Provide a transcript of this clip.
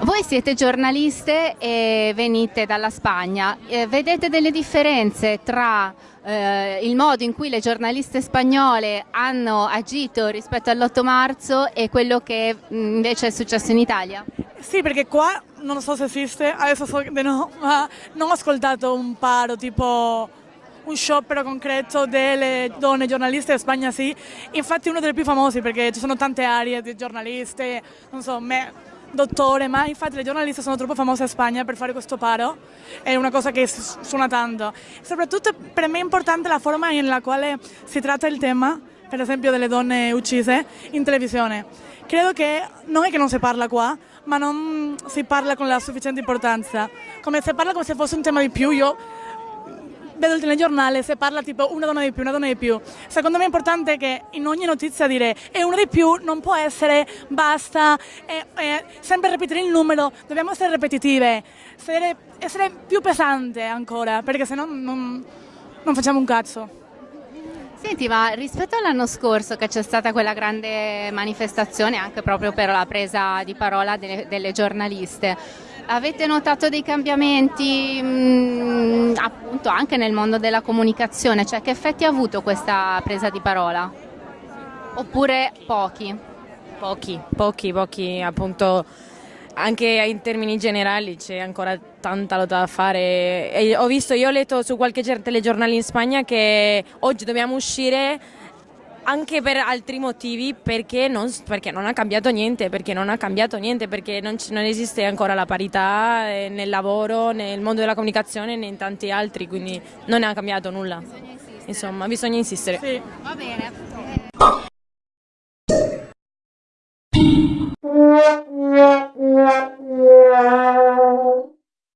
Voi siete giornaliste e venite dalla Spagna, eh, vedete delle differenze tra eh, il modo in cui le giornaliste spagnole hanno agito rispetto all'8 marzo e quello che mm, invece è successo in Italia? Sì, perché qua non so se esiste, adesso so che no, ma non ho ascoltato un paro tipo un sciopero concreto delle donne giornaliste in Spagna sì, infatti uno dei più famosi perché ci sono tante aree di giornaliste, non so, me, dottore, ma infatti le giornaliste sono troppo famose in Spagna per fare questo paro, è una cosa che suona tanto. Soprattutto per me è importante la forma nella quale si tratta il tema, per esempio delle donne uccise, in televisione. Credo che non è che non si parla qua, ma non si parla con la sufficiente importanza. Come se parla come se fosse un tema di più, io vedo il telegiornale se parla tipo una donna di più, una donna di più. Secondo me è importante che in ogni notizia dire è una di più non può essere basta, è, è sempre ripetere il numero, dobbiamo essere ripetitive, essere, essere più pesante ancora, perché se no non, non facciamo un cazzo. Senti, ma rispetto all'anno scorso che c'è stata quella grande manifestazione anche proprio per la presa di parola delle, delle giornaliste, Avete notato dei cambiamenti mh, mm, appunto anche nel mondo della comunicazione? Cioè che effetti ha avuto questa presa di parola? Oppure pochi? Pochi, pochi, pochi appunto anche in termini generali c'è ancora tanta lotta da fare. E ho visto, io ho letto su qualche telegiornale in Spagna che oggi dobbiamo uscire anche per altri motivi perché non, perché non, ha cambiato niente, perché non ha cambiato niente, perché non, non esiste ancora la parità eh, nel lavoro, nel mondo della comunicazione né in tanti altri, quindi non ha cambiato nulla. Bisogna Insomma, bisogna insistere. Sì. Va bene.